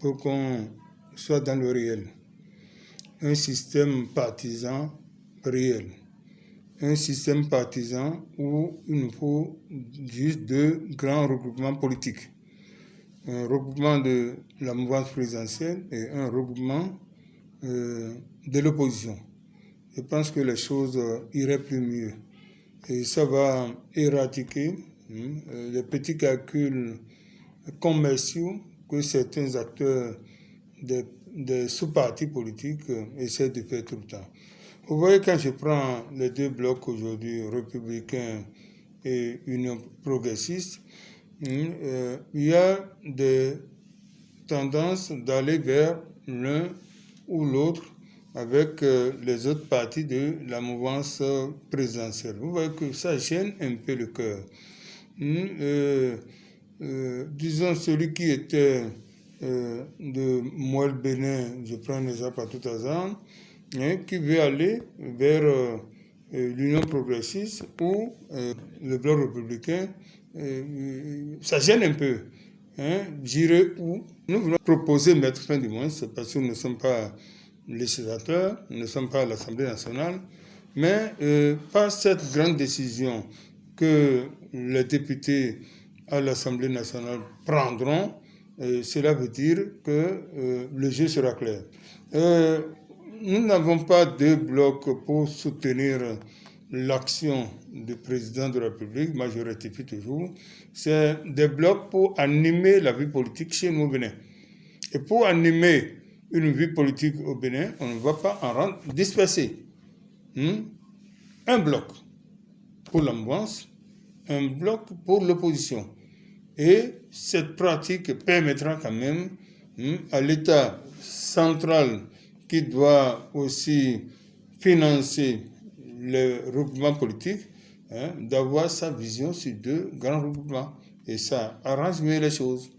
pour qu'on soit dans le réel. Un système partisan réel. Un système partisan où il nous faut juste deux grands regroupements politiques. Un regroupement de la mouvance présidentielle et un regroupement euh, de l'opposition. Je pense que les choses iraient plus mieux. Et ça va éradiquer hein, euh, les petits calculs commerciaux que certains acteurs des, sous-partis politiques essaient de faire tout le temps. Vous voyez, quand je prends les deux blocs aujourd'hui, républicains et union progressiste, hein, euh, il y a des tendances d'aller vers l'un ou l'autre avec euh, les autres partis de la mouvance présidentielle. Vous voyez que ça gêne un peu le cœur. Hmm, euh, euh, disons celui qui était de Moelle Bénin, je prends un exemple à tout hasard, hein, qui veut aller vers l'Union progressiste ou le bloc républicain, ça gêne un peu. Hein, J'irai où? Nous voulons proposer mettre fin du moins, parce que nous ne sommes pas législateurs, nous ne sommes pas à l'Assemblée nationale, mais euh, par cette grande décision que les députés à l'Assemblée nationale prendront, euh, cela veut dire que euh, le jeu sera clair. nous n'avons pas deux blocs pour soutenir l'action du président de la République, moi je rectifie toujours, c'est des blocs pour animer la vie politique chez nous Bénin. Et pour animer une vie politique au Bénin, on ne va pas en rendre dispersé. Hmm? Un bloc pour l'ambiance, un bloc pour l'opposition. Et cette pratique permettra quand même hmm, à l'État central qui doit aussi financer le regroupement politique hein, d'avoir sa vision sur deux grands regroupements. Et ça arrange mieux les choses.